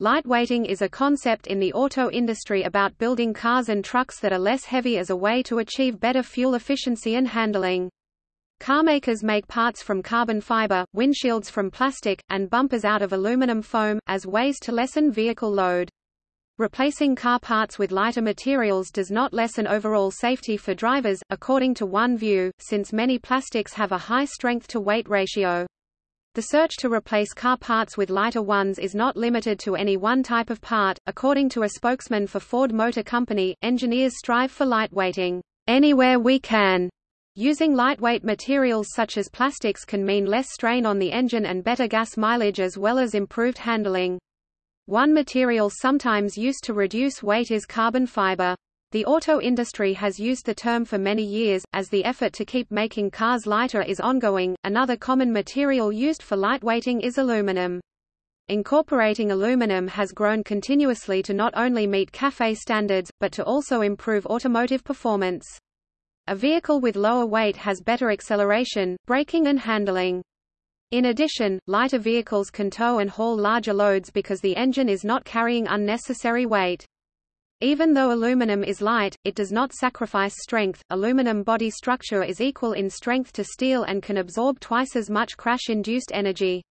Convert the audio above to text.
Lightweighting is a concept in the auto industry about building cars and trucks that are less heavy as a way to achieve better fuel efficiency and handling. Carmakers make parts from carbon fiber, windshields from plastic, and bumpers out of aluminum foam, as ways to lessen vehicle load. Replacing car parts with lighter materials does not lessen overall safety for drivers, according to one view, since many plastics have a high strength-to-weight ratio. The search to replace car parts with lighter ones is not limited to any one type of part. According to a spokesman for Ford Motor Company, engineers strive for lightweighting anywhere we can. Using lightweight materials such as plastics can mean less strain on the engine and better gas mileage as well as improved handling. One material sometimes used to reduce weight is carbon fiber. The auto industry has used the term for many years, as the effort to keep making cars lighter is ongoing. Another common material used for lightweighting is aluminum. Incorporating aluminum has grown continuously to not only meet CAFE standards, but to also improve automotive performance. A vehicle with lower weight has better acceleration, braking and handling. In addition, lighter vehicles can tow and haul larger loads because the engine is not carrying unnecessary weight. Even though aluminum is light, it does not sacrifice strength. Aluminum body structure is equal in strength to steel and can absorb twice as much crash-induced energy.